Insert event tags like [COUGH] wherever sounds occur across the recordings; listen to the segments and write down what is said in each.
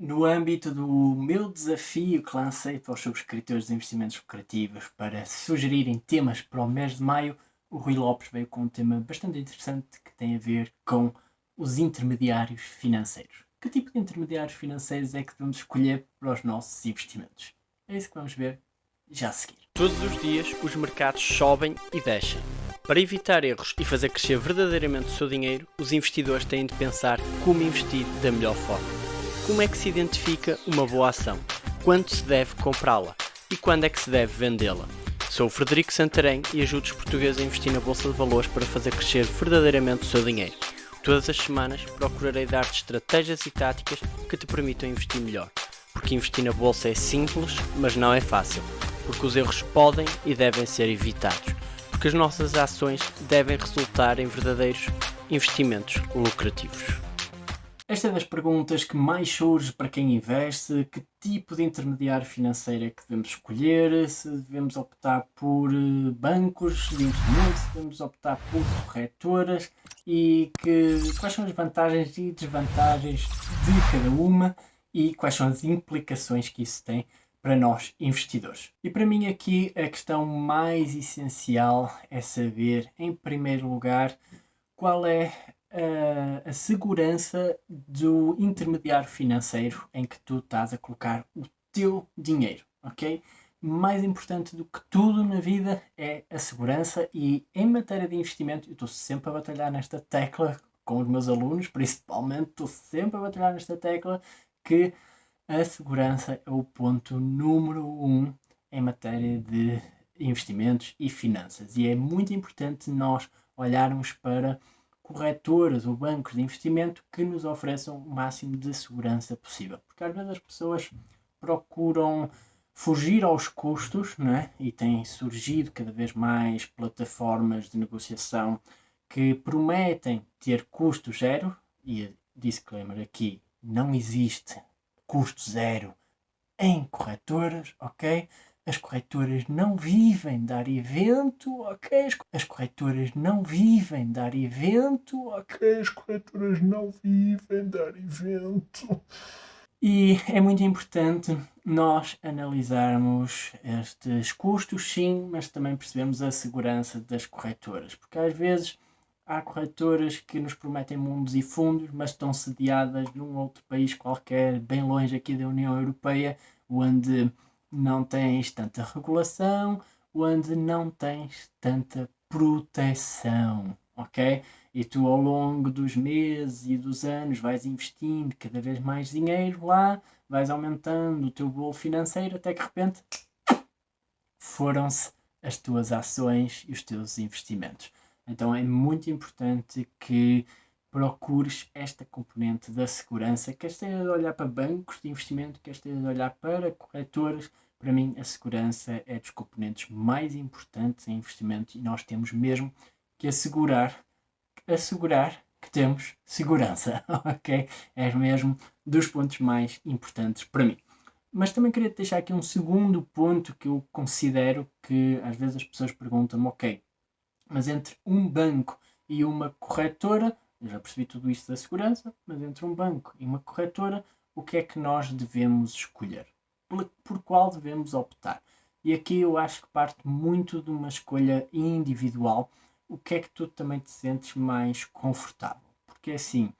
No âmbito do meu desafio que lancei para os subscritores de investimentos lucrativos para sugerirem temas para o mês de maio, o Rui Lopes veio com um tema bastante interessante que tem a ver com os intermediários financeiros. Que tipo de intermediários financeiros é que devemos escolher para os nossos investimentos? É isso que vamos ver já a seguir. Todos os dias os mercados sobem e descem. Para evitar erros e fazer crescer verdadeiramente o seu dinheiro, os investidores têm de pensar como investir da melhor forma. Como é que se identifica uma boa ação? Quando se deve comprá-la? E quando é que se deve vendê-la? Sou o Frederico Santarém e ajudo os portugueses a investir na Bolsa de Valores para fazer crescer verdadeiramente o seu dinheiro. Todas as semanas procurarei dar-te estratégias e táticas que te permitam investir melhor. Porque investir na Bolsa é simples, mas não é fácil. Porque os erros podem e devem ser evitados. Porque as nossas ações devem resultar em verdadeiros investimentos lucrativos. Esta é das perguntas que mais surge para quem investe, que tipo de intermediário financeiro é que devemos escolher, se devemos optar por eh, bancos de investimento, se devemos optar por corretoras e que, quais são as vantagens e desvantagens de cada uma e quais são as implicações que isso tem para nós investidores. E para mim aqui a questão mais essencial é saber, em primeiro lugar, qual é a, a segurança do intermediário financeiro em que tu estás a colocar o teu dinheiro, ok? Mais importante do que tudo na vida é a segurança e em matéria de investimento, eu estou sempre a batalhar nesta tecla com os meus alunos, [LAUGHS] principalmente, estou sempre a batalhar nesta tecla que a segurança é o ponto número um em matéria de investimentos e finanças. E é muito importante nós olharmos para corretoras ou bancos de investimento que nos ofereçam o máximo de segurança possível. Porque às vezes as pessoas procuram fugir aos custos não é? e têm surgido cada vez mais plataformas de negociação que prometem ter custo zero e disclaimer aqui, não existe custo zero em corretoras, ok? As corretoras não vivem dar evento, ok? As corretoras não vivem dar evento, ok? As corretoras não vivem dar evento. E é muito importante nós analisarmos estes custos, sim, mas também percebemos a segurança das corretoras, porque às vezes há corretoras que nos prometem mundos e fundos, mas estão sediadas num outro país qualquer, bem longe aqui da União Europeia, onde não tens tanta regulação, onde não tens tanta proteção, ok? E tu ao longo dos meses e dos anos vais investindo cada vez mais dinheiro lá, vais aumentando o teu bolo financeiro até que de repente foram-se as tuas ações e os teus investimentos. Então é muito importante que procures esta componente da segurança, quer esteja a olhar para bancos de investimento, quer esteja a olhar para corretoras, para mim a segurança é dos componentes mais importantes em investimento e nós temos mesmo que assegurar, assegurar que temos segurança, [LAUGHS] ok? É mesmo dos pontos mais importantes para mim. Mas também queria deixar aqui um segundo ponto que eu considero que às vezes as pessoas perguntam-me, ok, mas entre um banco e uma corretora, eu já percebi tudo isto da segurança, mas entre um banco e uma corretora, o que é que nós devemos escolher? Por, por qual devemos optar? E aqui eu acho que parte muito de uma escolha individual. O que é que tu também te sentes mais confortável? Porque assim,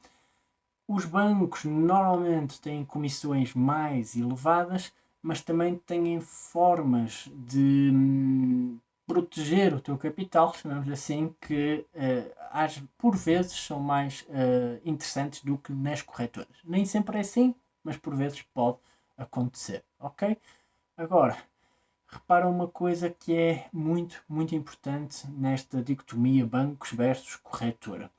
os bancos normalmente têm comissões mais elevadas, mas também têm formas de hum, proteger o teu capital, chamamos assim, que uh, por vezes são mais uh, interessantes do que nas corretoras. Nem sempre é assim, mas por vezes pode acontecer, ok? Agora, repara uma coisa que é muito, muito importante nesta dicotomia bancos versus corretora.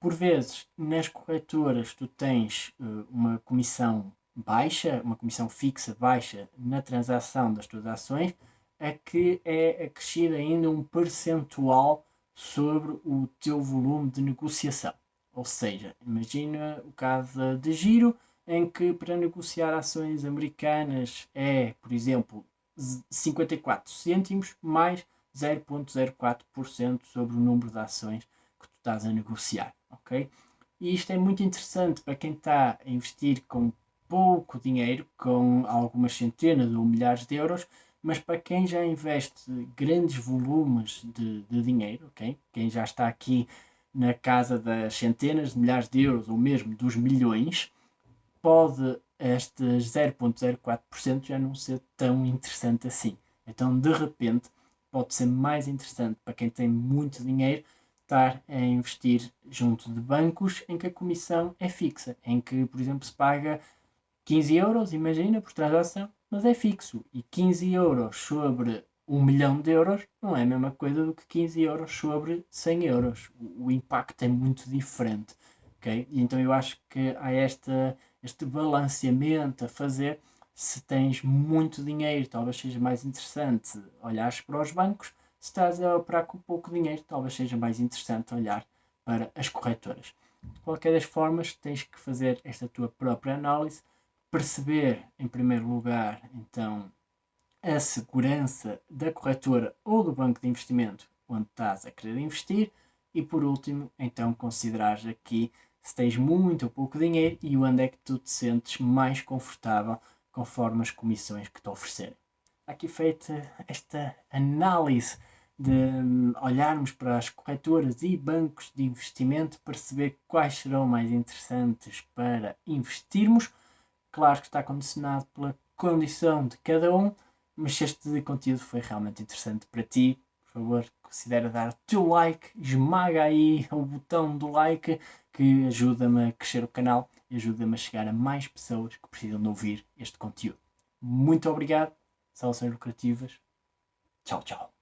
Por vezes, nas corretoras tu tens uh, uma comissão baixa, uma comissão fixa baixa na transação das tuas ações, é que é acrescido ainda um percentual sobre o teu volume de negociação. Ou seja, imagina o caso de giro, em que para negociar ações americanas é, por exemplo, 54 cêntimos mais 0.04% sobre o número de ações que tu estás a negociar, ok? E isto é muito interessante para quem está a investir com pouco dinheiro, com algumas centenas ou milhares de euros, mas para quem já investe grandes volumes de, de dinheiro, okay? quem já está aqui na casa das centenas de milhares de euros ou mesmo dos milhões, pode estes 0,04% já não ser tão interessante assim. Então, de repente, pode ser mais interessante para quem tem muito dinheiro estar a investir junto de bancos em que a comissão é fixa, em que, por exemplo, se paga 15 euros, imagina, por transação, mas é fixo. E 15 euros sobre 1 milhão de euros não é a mesma coisa do que 15 euros sobre 100 euros. O, o impacto é muito diferente. Okay? E então eu acho que há esta, este balanceamento a fazer. Se tens muito dinheiro, talvez seja mais interessante olhares para os bancos. Se estás a operar com pouco dinheiro, talvez seja mais interessante olhar para as corretoras. De qualquer das formas, tens que fazer esta tua própria análise, perceber em primeiro lugar, então, a segurança da corretora ou do banco de investimento onde estás a querer investir e por último, então considerares aqui se tens muito ou pouco dinheiro e onde é que tu te sentes mais confortável conforme as comissões que te oferecerem. Aqui feita esta análise de hum, olharmos para as corretoras e bancos de investimento, perceber quais serão mais interessantes para investirmos. Claro que está condicionado pela condição de cada um, mas se este conteúdo foi realmente interessante para ti, por favor, considera dar o teu like, esmaga aí o botão do like que ajuda-me a crescer o canal e ajuda-me a chegar a mais pessoas que precisam de ouvir este conteúdo. Muito obrigado, saudações lucrativas. Tchau, tchau.